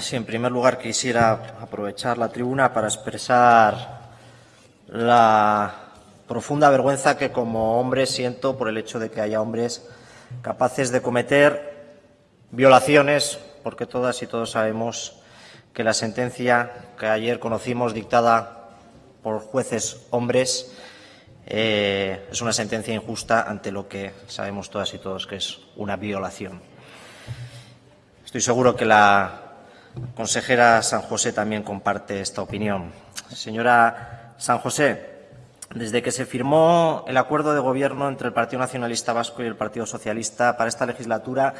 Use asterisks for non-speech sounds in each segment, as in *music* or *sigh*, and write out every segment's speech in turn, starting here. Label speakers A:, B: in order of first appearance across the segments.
A: En primer lugar quisiera aprovechar la tribuna para expresar la profunda vergüenza que como hombre siento por el hecho de que haya hombres capaces de cometer violaciones, porque todas y todos sabemos que la sentencia que ayer conocimos dictada por jueces hombres eh, es una sentencia injusta ante lo que sabemos todas y todos que es una violación. Estoy seguro que la consejera San José también comparte esta opinión. Señora San José, desde que se firmó el acuerdo de gobierno entre el Partido Nacionalista Vasco y el Partido Socialista para esta legislatura,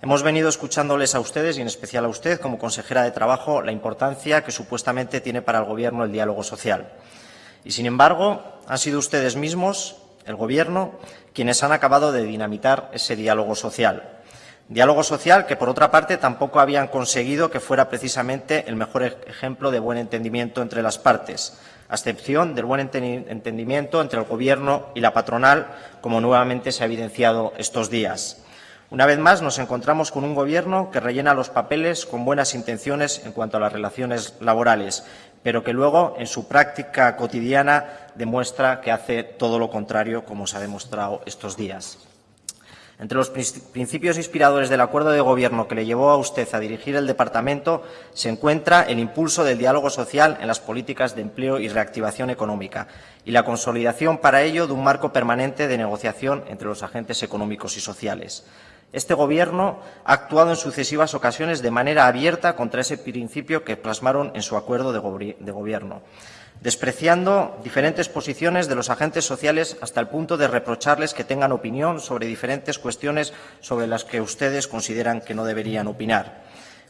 A: hemos venido escuchándoles a ustedes y en especial a usted, como consejera de Trabajo, la importancia que supuestamente tiene para el Gobierno el diálogo social. Y, sin embargo, han sido ustedes mismos, el Gobierno, quienes han acabado de dinamitar ese diálogo social. Diálogo social que, por otra parte, tampoco habían conseguido que fuera precisamente el mejor ejemplo de buen entendimiento entre las partes, a excepción del buen entendimiento entre el Gobierno y la patronal, como nuevamente se ha evidenciado estos días. Una vez más nos encontramos con un Gobierno que rellena los papeles con buenas intenciones en cuanto a las relaciones laborales, pero que luego, en su práctica cotidiana, demuestra que hace todo lo contrario, como se ha demostrado estos días. Entre los principios inspiradores del acuerdo de gobierno que le llevó a usted a dirigir el departamento se encuentra el impulso del diálogo social en las políticas de empleo y reactivación económica y la consolidación para ello de un marco permanente de negociación entre los agentes económicos y sociales. Este Gobierno ha actuado en sucesivas ocasiones de manera abierta contra ese principio que plasmaron en su acuerdo de Gobierno despreciando diferentes posiciones de los agentes sociales hasta el punto de reprocharles que tengan opinión sobre diferentes cuestiones sobre las que ustedes consideran que no deberían opinar.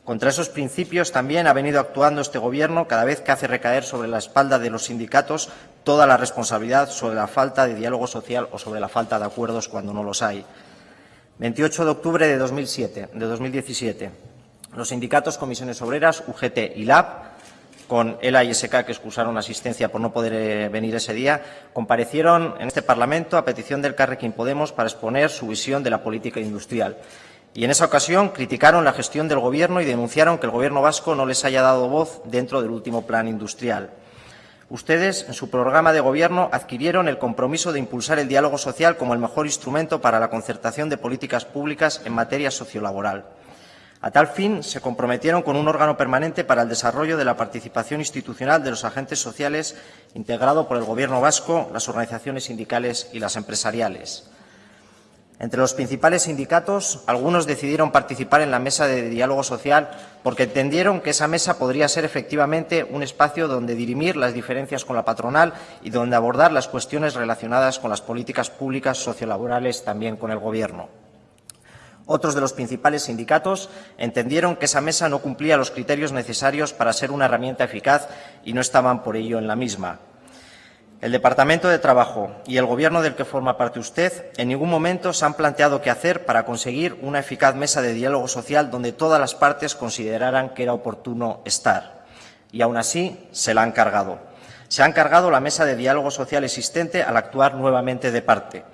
A: Contra esos principios también ha venido actuando este Gobierno cada vez que hace recaer sobre la espalda de los sindicatos toda la responsabilidad sobre la falta de diálogo social o sobre la falta de acuerdos cuando no los hay. 28 de octubre de, 2007, de 2017. Los sindicatos Comisiones Obreras, UGT y LAB con ELA y SK, que excusaron asistencia por no poder eh, venir ese día, comparecieron en este Parlamento a petición del Carrequín Podemos para exponer su visión de la política industrial. Y en esa ocasión criticaron la gestión del Gobierno y denunciaron que el Gobierno vasco no les haya dado voz dentro del último plan industrial. Ustedes, en su programa de Gobierno, adquirieron el compromiso de impulsar el diálogo social como el mejor instrumento para la concertación de políticas públicas en materia sociolaboral. A tal fin, se comprometieron con un órgano permanente para el desarrollo de la participación institucional de los agentes sociales integrado por el Gobierno vasco, las organizaciones sindicales y las empresariales. Entre los principales sindicatos, algunos decidieron participar en la mesa de diálogo social porque entendieron que esa mesa podría ser efectivamente un espacio donde dirimir las diferencias con la patronal y donde abordar las cuestiones relacionadas con las políticas públicas sociolaborales también con el Gobierno. Otros de los principales sindicatos entendieron que esa mesa no cumplía los criterios necesarios para ser una herramienta eficaz y no estaban por ello en la misma. El Departamento de Trabajo y el Gobierno del que forma parte usted en ningún momento se han planteado qué hacer para conseguir una eficaz mesa de diálogo social donde todas las partes consideraran que era oportuno estar. Y aún así se la han cargado. Se han cargado la mesa de diálogo social existente al actuar nuevamente de parte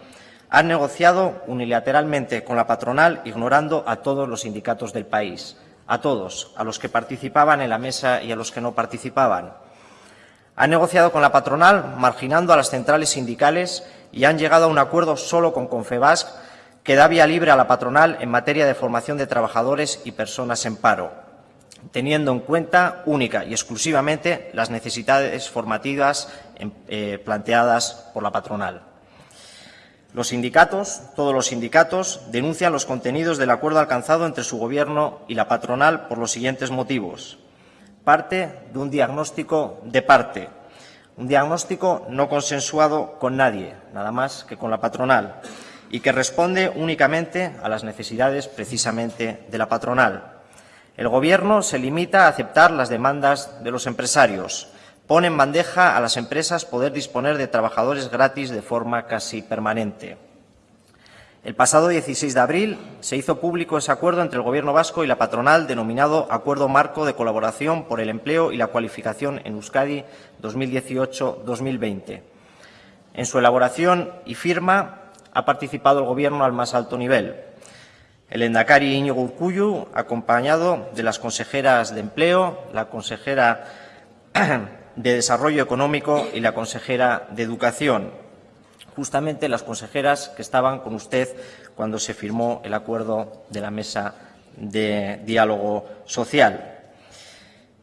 A: han negociado unilateralmente con la patronal ignorando a todos los sindicatos del país, a todos, a los que participaban en la mesa y a los que no participaban. Han negociado con la patronal marginando a las centrales sindicales y han llegado a un acuerdo solo con Confebasc que da vía libre a la patronal en materia de formación de trabajadores y personas en paro, teniendo en cuenta única y exclusivamente las necesidades formativas eh, planteadas por la patronal. Los sindicatos, todos los sindicatos, denuncian los contenidos del acuerdo alcanzado entre su Gobierno y la patronal por los siguientes motivos. Parte de un diagnóstico de parte, un diagnóstico no consensuado con nadie, nada más que con la patronal, y que responde únicamente a las necesidades precisamente de la patronal. El Gobierno se limita a aceptar las demandas de los empresarios, pone en bandeja a las empresas poder disponer de trabajadores gratis de forma casi permanente. El pasado 16 de abril se hizo público ese acuerdo entre el Gobierno vasco y la patronal denominado Acuerdo Marco de Colaboración por el Empleo y la Cualificación en Euskadi 2018-2020. En su elaboración y firma ha participado el Gobierno al más alto nivel. el Endacari Íñigo Urcuyu, acompañado de las consejeras de Empleo, la consejera *clears throat* de Desarrollo Económico y la consejera de Educación, justamente las consejeras que estaban con usted cuando se firmó el acuerdo de la mesa de diálogo social.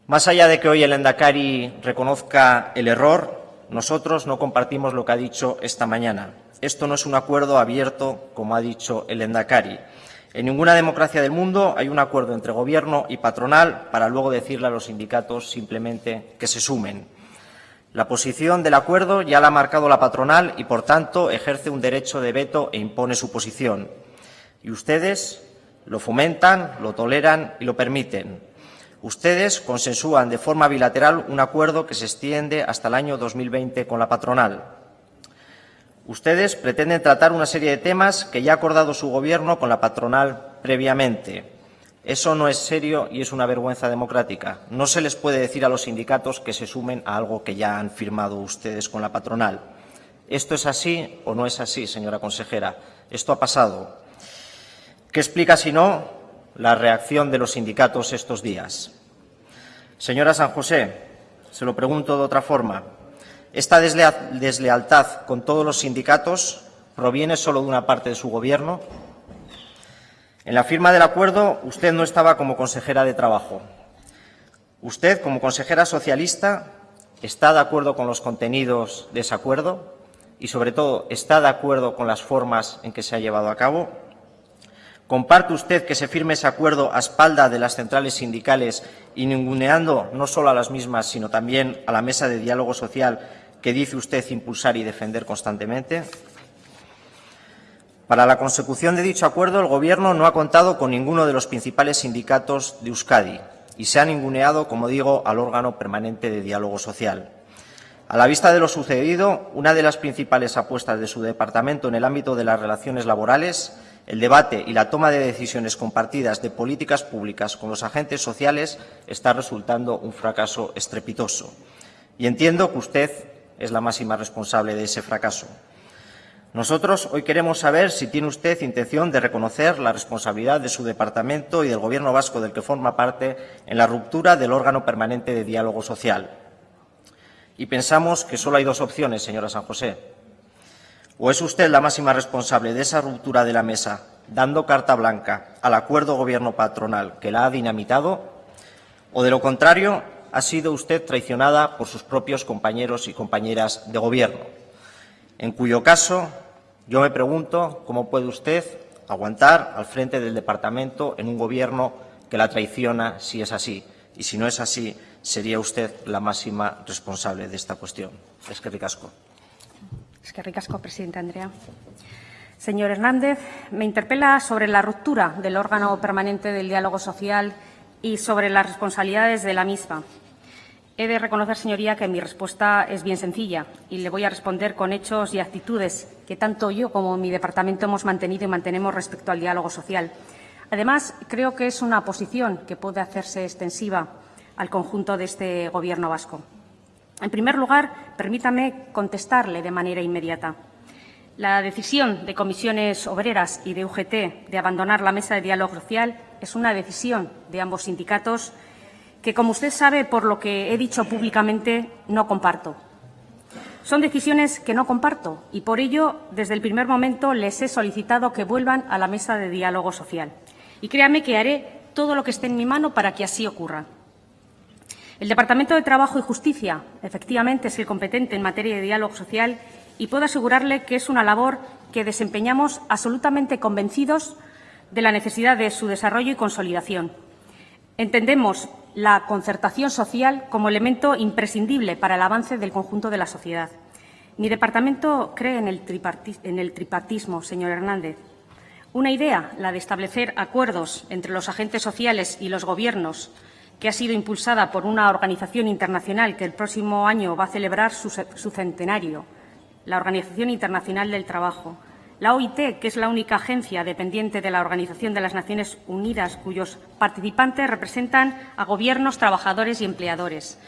A: Más allá de que hoy el Endacari reconozca el error, nosotros no compartimos lo que ha dicho esta mañana. Esto no es un acuerdo abierto, como ha dicho el Endacari. En ninguna democracia del mundo hay un acuerdo entre Gobierno y patronal para luego decirle a los sindicatos simplemente que se sumen. La posición del acuerdo ya la ha marcado la patronal y, por tanto, ejerce un derecho de veto e impone su posición. Y ustedes lo fomentan, lo toleran y lo permiten. Ustedes consensúan de forma bilateral un acuerdo que se extiende hasta el año 2020 con la patronal. Ustedes pretenden tratar una serie de temas que ya ha acordado su Gobierno con la patronal previamente. Eso no es serio y es una vergüenza democrática. No se les puede decir a los sindicatos que se sumen a algo que ya han firmado ustedes con la patronal. ¿Esto es así o no es así, señora consejera? Esto ha pasado. ¿Qué explica, si no, la reacción de los sindicatos estos días? Señora San José, se lo pregunto de otra forma. ¿Esta deslealtad con todos los sindicatos proviene solo de una parte de su Gobierno? En la firma del acuerdo usted no estaba como consejera de Trabajo. ¿Usted, como consejera socialista, está de acuerdo con los contenidos de ese acuerdo? Y, sobre todo, ¿está de acuerdo con las formas en que se ha llevado a cabo? ¿Comparte usted que se firme ese acuerdo a espalda de las centrales sindicales y ninguneando no solo a las mismas, sino también a la mesa de diálogo social que dice usted impulsar y defender constantemente? Para la consecución de dicho acuerdo, el Gobierno no ha contado con ninguno de los principales sindicatos de Euskadi y se ha ninguneado, como digo, al órgano permanente de diálogo social. A la vista de lo sucedido, una de las principales apuestas de su departamento en el ámbito de las relaciones laborales el debate y la toma de decisiones compartidas de políticas públicas con los agentes sociales está resultando un fracaso estrepitoso. Y entiendo que usted es la máxima responsable de ese fracaso. Nosotros hoy queremos saber si tiene usted intención de reconocer la responsabilidad de su departamento y del Gobierno vasco del que forma parte en la ruptura del órgano permanente de diálogo social. Y pensamos que solo hay dos opciones, señora San José. ¿O es usted la máxima responsable de esa ruptura de la mesa, dando carta blanca al acuerdo gobierno-patronal que la ha dinamitado? ¿O, de lo contrario, ha sido usted traicionada por sus propios compañeros y compañeras de Gobierno? En cuyo caso, yo me pregunto cómo puede usted aguantar al frente del Departamento en un Gobierno que la traiciona si es así. Y si no es así, sería usted la máxima responsable de esta cuestión. Es que ricasco.
B: Que presidente Andrea. Señor Hernández, me interpela sobre la ruptura del órgano permanente del diálogo social y sobre las responsabilidades de la misma. He de reconocer, señoría, que mi respuesta es bien sencilla y le voy a responder con hechos y actitudes que tanto yo como mi departamento hemos mantenido y mantenemos respecto al diálogo social. Además, creo que es una posición que puede hacerse extensiva al conjunto de este Gobierno vasco. En primer lugar, permítame contestarle de manera inmediata. La decisión de comisiones obreras y de UGT de abandonar la mesa de diálogo social es una decisión de ambos sindicatos que, como usted sabe, por lo que he dicho públicamente, no comparto. Son decisiones que no comparto y, por ello, desde el primer momento les he solicitado que vuelvan a la mesa de diálogo social. Y créame que haré todo lo que esté en mi mano para que así ocurra. El Departamento de Trabajo y Justicia, efectivamente, es el competente en materia de diálogo social y puedo asegurarle que es una labor que desempeñamos absolutamente convencidos de la necesidad de su desarrollo y consolidación. Entendemos la concertación social como elemento imprescindible para el avance del conjunto de la sociedad. Mi departamento cree en el, en el tripartismo, señor Hernández. Una idea, la de establecer acuerdos entre los agentes sociales y los Gobiernos que ha sido impulsada por una organización internacional que el próximo año va a celebrar su, centenario, la Organización Internacional del Trabajo. La OIT, que es la única agencia dependiente de la Organización de las Naciones Unidas, cuyos participantes representan a gobiernos, trabajadores y empleadores.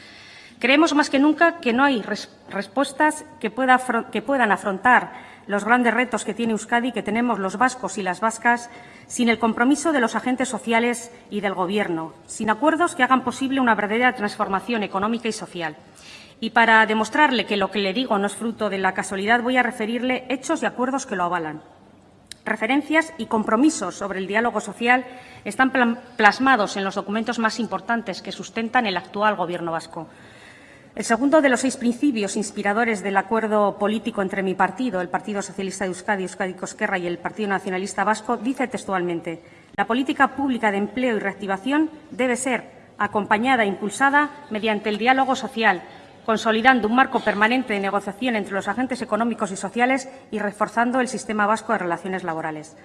B: Creemos más que nunca que no hay respuestas que, puedan afrontar los grandes retos que tiene Euskadi, que tenemos los vascos y las vascas, sin el compromiso de los agentes sociales y del Gobierno, sin acuerdos que hagan posible una verdadera transformación económica y social. Y para demostrarle que lo que le digo no es fruto de la casualidad, voy a referirle hechos y acuerdos que lo avalan. Referencias y compromisos sobre el diálogo social están plasmados en los documentos más importantes que sustentan el actual Gobierno vasco. El segundo de los seis principios inspiradores del acuerdo político entre mi partido, el Partido Socialista de Euskadi, Euskadi Cosquerra y el Partido Nacionalista Vasco, dice textualmente la política pública de empleo y reactivación debe ser acompañada e impulsada mediante el diálogo social, consolidando un marco permanente de negociación entre los agentes económicos y sociales y reforzando el sistema vasco de relaciones laborales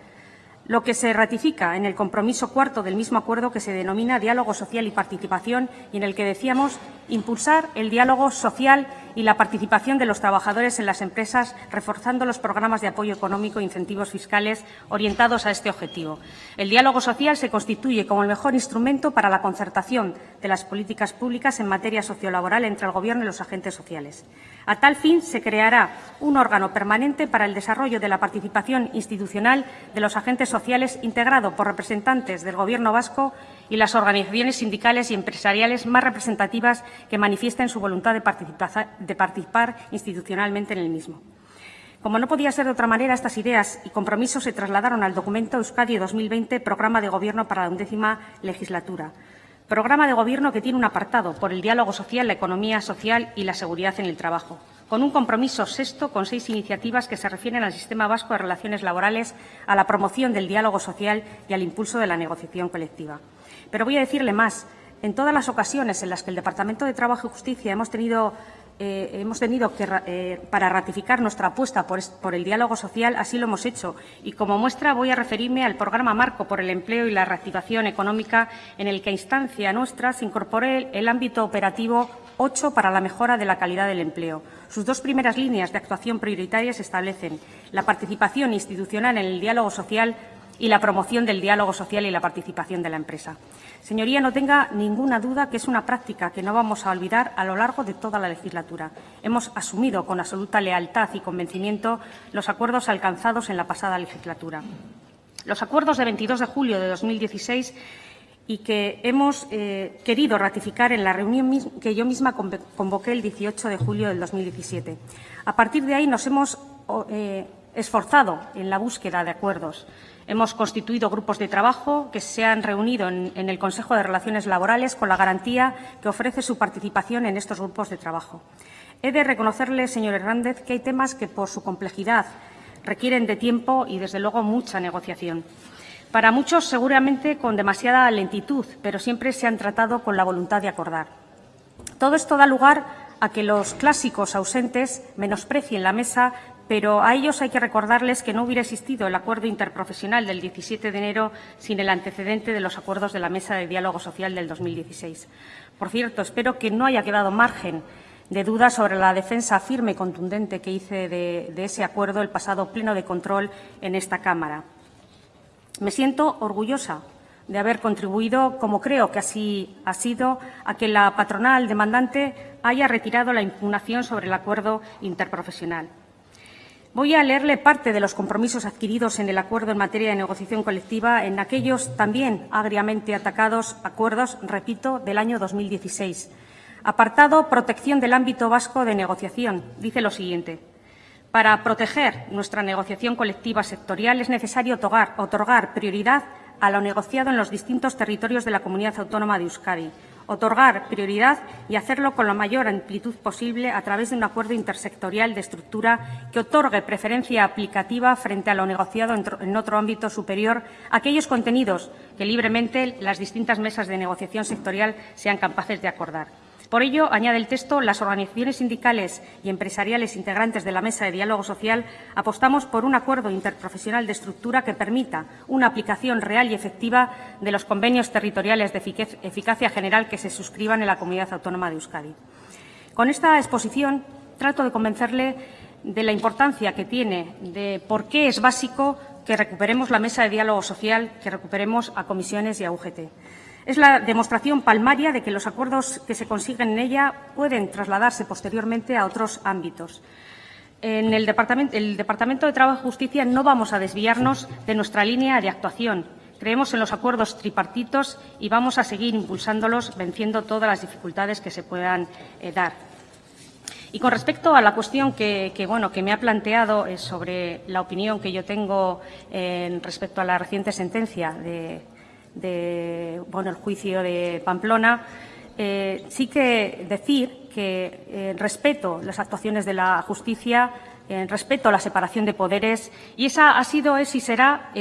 B: lo que se ratifica en el compromiso cuarto del mismo acuerdo que se denomina diálogo social y participación y en el que decíamos impulsar el diálogo social y la participación de los trabajadores en las empresas, reforzando los programas de apoyo económico e incentivos fiscales orientados a este objetivo. El diálogo social se constituye como el mejor instrumento para la concertación de las políticas públicas en materia sociolaboral entre el Gobierno y los agentes sociales. A tal fin, se creará un órgano permanente para el desarrollo de la participación institucional de los agentes sociales integrado por representantes del Gobierno vasco y las organizaciones sindicales y empresariales más representativas que manifiesten su voluntad de participar, institucionalmente en el mismo. Como no podía ser de otra manera, estas ideas y compromisos se trasladaron al documento Euskadi 2020, Programa de Gobierno para la undécima legislatura. Programa de Gobierno que tiene un apartado por el diálogo social, la economía social y la seguridad en el trabajo, con un compromiso sexto con seis iniciativas que se refieren al sistema vasco de relaciones laborales, a la promoción del diálogo social y al impulso de la negociación colectiva. Pero voy a decirle más. En todas las ocasiones en las que el Departamento de Trabajo y Justicia hemos tenido eh, hemos tenido que, eh, para ratificar nuestra apuesta por, el diálogo social, así lo hemos hecho. Y como muestra voy a referirme al programa Marco por el Empleo y la Reactivación Económica, en el que a instancia nuestra se incorpore el ámbito operativo 8 para la mejora de la calidad del empleo. Sus dos primeras líneas de actuación prioritarias establecen la participación institucional en el diálogo social y la promoción del diálogo social y la participación de la empresa. Señoría, no tenga ninguna duda que es una práctica que no vamos a olvidar a lo largo de toda la legislatura. Hemos asumido con absoluta lealtad y convencimiento los acuerdos alcanzados en la pasada legislatura. Los acuerdos de 22 de julio de 2016 y que hemos eh, querido ratificar en la reunión que yo misma convoqué el 18 de julio del 2017. A partir de ahí nos hemos eh, esforzado en la búsqueda de acuerdos. Hemos constituido grupos de trabajo que se han reunido en, el Consejo de Relaciones Laborales con la garantía que ofrece su participación en estos grupos de trabajo. He de reconocerle, señor Hernández, que hay temas que, por su complejidad, requieren de tiempo y, desde luego, mucha negociación. Para muchos, seguramente, con demasiada lentitud, pero siempre se han tratado con la voluntad de acordar. Todo esto da lugar a que los clásicos ausentes menosprecien la mesa pero a ellos hay que recordarles que no hubiera existido el acuerdo interprofesional del 17 de enero sin el antecedente de los acuerdos de la Mesa de Diálogo Social del 2016. Por cierto, espero que no haya quedado margen de duda sobre la defensa firme y contundente que hice de, de ese acuerdo el pasado pleno de control en esta Cámara. Me siento orgullosa de haber contribuido, como creo que así ha sido, a que la patronal demandante haya retirado la impugnación sobre el acuerdo interprofesional. Voy a leerle parte de los compromisos adquiridos en el acuerdo en materia de negociación colectiva en aquellos también agriamente atacados acuerdos, repito, del año 2016. Apartado Protección del ámbito vasco de negociación. Dice lo siguiente. Para proteger nuestra negociación colectiva sectorial es necesario otorgar, otorgar prioridad a lo negociado en los distintos territorios de la comunidad autónoma de Euskadi, otorgar prioridad y hacerlo con la mayor amplitud posible a través de un acuerdo intersectorial de estructura que otorgue preferencia aplicativa frente a lo negociado en otro ámbito superior a aquellos contenidos que libremente las distintas mesas de negociación sectorial sean capaces de acordar. Por ello, añade el texto, las organizaciones sindicales y empresariales integrantes de la Mesa de Diálogo Social apostamos por un acuerdo interprofesional de estructura que permita una aplicación real y efectiva de los convenios territoriales de eficacia general que se suscriban en la Comunidad Autónoma de Euskadi. Con esta exposición trato de convencerle de la importancia que tiene, de por qué es básico que recuperemos la mesa de diálogo social, que recuperemos a comisiones y a UGT. Es la demostración palmaria de que los acuerdos que se consiguen en ella pueden trasladarse posteriormente a otros ámbitos. En el Departamento, de Trabajo y Justicia no vamos a desviarnos de nuestra línea de actuación. Creemos en los acuerdos tripartitos y vamos a seguir impulsándolos, venciendo todas las dificultades que se puedan eh, dar. Y con respecto a la cuestión que, que, bueno, que me ha planteado eh, sobre la opinión que yo tengo eh, respecto a la reciente sentencia de, de bueno, el juicio de Pamplona, eh, sí que decir que eh, respeto las actuaciones de la justicia, eh, respeto la separación de poderes y esa ha sido, es y será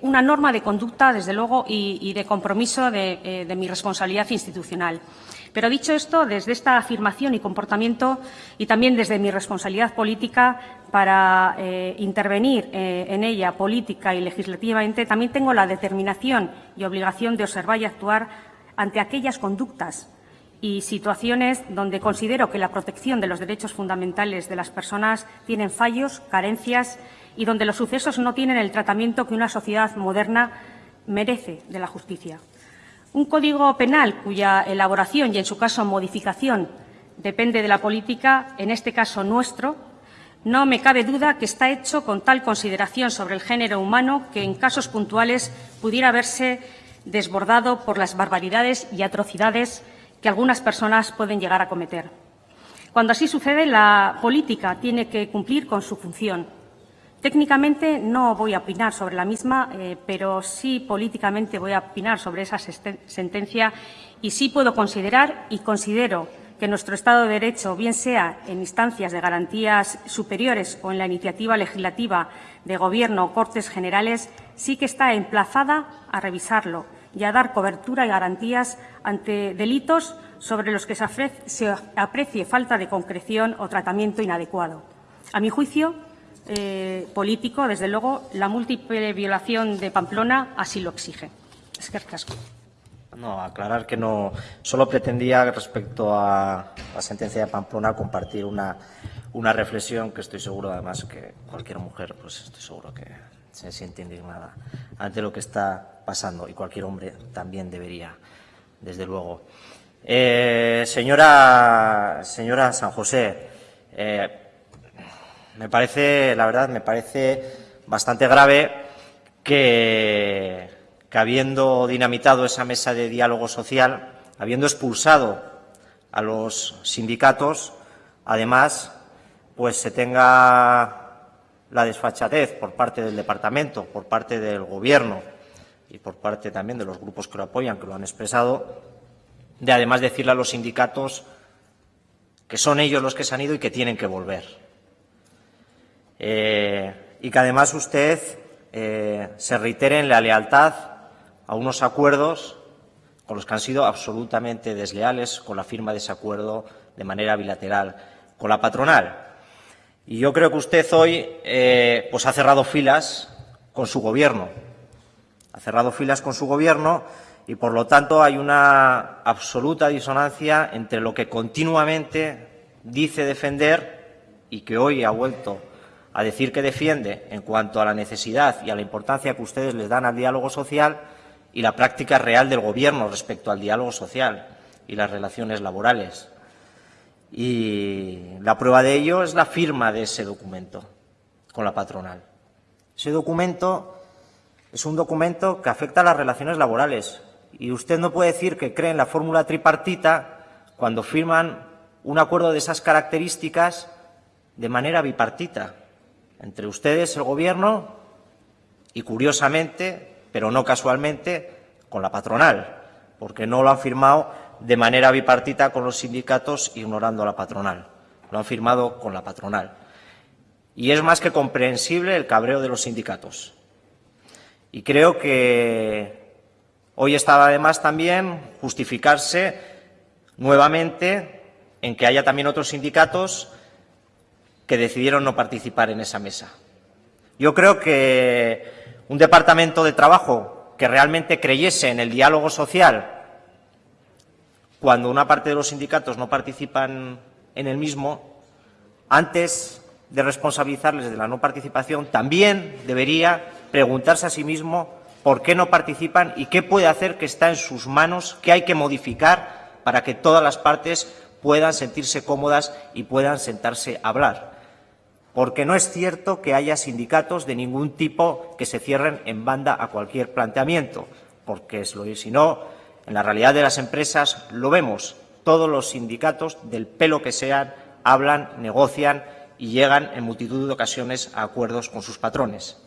B: una norma de conducta, desde luego, y, de compromiso de mi responsabilidad institucional. Pero dicho esto, desde esta afirmación y comportamiento y también desde mi responsabilidad política para eh, intervenir eh, en ella política y legislativamente, también tengo la determinación y obligación de observar y actuar ante aquellas conductas y situaciones donde considero que la protección de los derechos fundamentales de las personas tienen fallos, carencias y donde los sucesos no tienen el tratamiento que una sociedad moderna merece de la justicia. Un código penal cuya elaboración y, en su caso, modificación depende de la política, en este caso nuestro, no me cabe duda que está hecho con tal consideración sobre el género humano que en casos puntuales pudiera verse desbordado por las barbaridades y atrocidades que algunas personas pueden llegar a cometer. Cuando así sucede, la política tiene que cumplir con su función. Técnicamente no voy a opinar sobre la misma, eh, pero sí políticamente voy a opinar sobre esa sentencia y sí puedo considerar y considero que nuestro Estado de Derecho, bien sea en instancias de garantías superiores o en la iniciativa legislativa de Gobierno o Cortes Generales, sí que está emplazada a revisarlo y a dar cobertura y garantías ante delitos sobre los que se aprecie falta de concreción o tratamiento inadecuado. A mi juicio eh, político, desde luego, la múltiple violación de Pamplona así lo exige. Es que casco.
A: No, aclarar que no. Solo pretendía, respecto a la sentencia de Pamplona, compartir una, una reflexión que estoy seguro, además, que cualquier mujer, pues estoy seguro que se siente indignada ante lo que está pasando y cualquier hombre también debería, desde luego. Eh, señora, señora San José, eh, me parece, la verdad, me parece bastante grave que, habiendo dinamitado esa mesa de diálogo social, habiendo expulsado a los sindicatos, además, pues se tenga la desfachatez por parte del departamento, por parte del Gobierno y por parte también de los grupos que lo apoyan, que lo han expresado, de además decirle a los sindicatos que son ellos los que se han ido y que tienen que volver. Eh, y que además usted eh, se reitere en la lealtad a unos acuerdos con los que han sido absolutamente desleales con la firma de ese acuerdo de manera bilateral con la patronal. Y yo creo que usted hoy eh, pues ha cerrado filas con su gobierno. Ha cerrado filas con su gobierno y, por lo tanto, hay una absoluta disonancia entre lo que continuamente dice defender y que hoy ha vuelto a decir que defiende en cuanto a la necesidad y a la importancia que ustedes les dan al diálogo social y la práctica real del Gobierno respecto al diálogo social y las relaciones laborales. Y la prueba de ello es la firma de ese documento con la patronal. Ese documento es un documento que afecta a las relaciones laborales y usted no puede decir que cree en la fórmula tripartita cuando firman un acuerdo de esas características de manera bipartita entre ustedes, el Gobierno, y curiosamente, pero no casualmente, con la patronal, porque no lo han firmado de manera bipartita con los sindicatos, ignorando a la patronal. Lo han firmado con la patronal. Y es más que comprensible el cabreo de los sindicatos. Y creo que hoy estaba además también justificarse nuevamente en que haya también otros sindicatos que decidieron no participar en esa mesa. Yo creo que un departamento de trabajo que realmente creyese en el diálogo social cuando una parte de los sindicatos no participan en el mismo, antes de responsabilizarles de la no participación, también debería preguntarse a sí mismo por qué no participan y qué puede hacer que está en sus manos, qué hay que modificar para que todas las partes puedan sentirse cómodas y puedan sentarse a hablar. Porque no es cierto que haya sindicatos de ningún tipo que se cierren en banda a cualquier planteamiento, porque si no, en la realidad de las empresas lo vemos. Todos los sindicatos, del pelo que sean, hablan, negocian y llegan en multitud de ocasiones a acuerdos con sus patrones.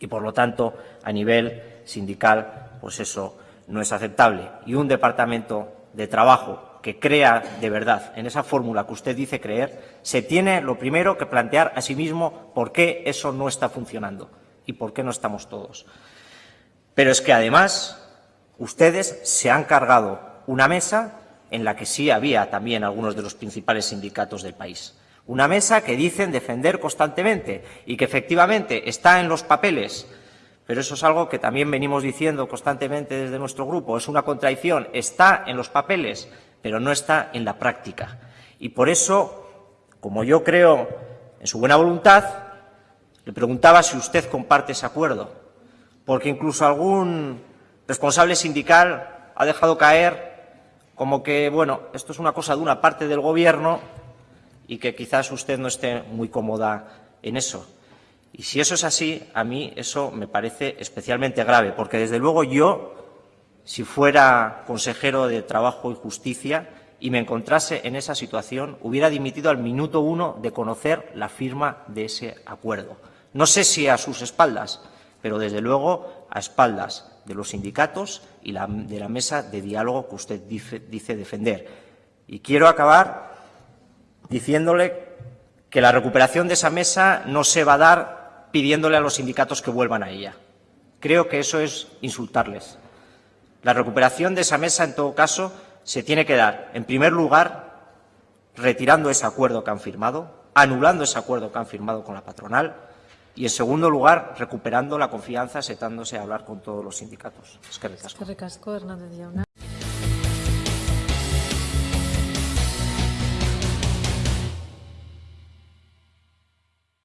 A: Y, por lo tanto, a nivel sindical, pues eso no es aceptable. Y un departamento de trabajo que crea de verdad en esa fórmula que usted dice creer, se tiene lo primero que plantear a sí mismo por qué eso no está funcionando y por qué no estamos todos. Pero es que, además, ustedes se han cargado una mesa en la que sí había también algunos de los principales sindicatos del país. Una mesa que dicen defender constantemente y que efectivamente está en los papeles, pero eso es algo que también venimos diciendo constantemente desde nuestro grupo. Es una contradicción. Está en los papeles, pero no está en la práctica. Y por eso, como yo creo en su buena voluntad, le preguntaba si usted comparte ese acuerdo, porque incluso algún responsable sindical ha dejado caer como que, bueno, esto es una cosa de una parte del Gobierno y que quizás usted no esté muy cómoda en eso. Y si eso es así, a mí eso me parece especialmente grave, porque desde luego yo si fuera consejero de Trabajo y Justicia y me encontrase en esa situación, hubiera dimitido al minuto uno de conocer la firma de ese acuerdo. No sé si a sus espaldas, pero desde luego a espaldas de los sindicatos y de la mesa de diálogo que usted dice, defender. Y quiero acabar diciéndole que la recuperación de esa mesa no se va a dar pidiéndole a los sindicatos que vuelvan a ella. Creo que eso es insultarles. La recuperación de esa mesa, en todo caso, se tiene que dar, en primer lugar, retirando ese acuerdo que han firmado, anulando ese acuerdo que han firmado con la patronal y, en segundo lugar, recuperando la confianza, sentándose a hablar con todos los sindicatos. Es que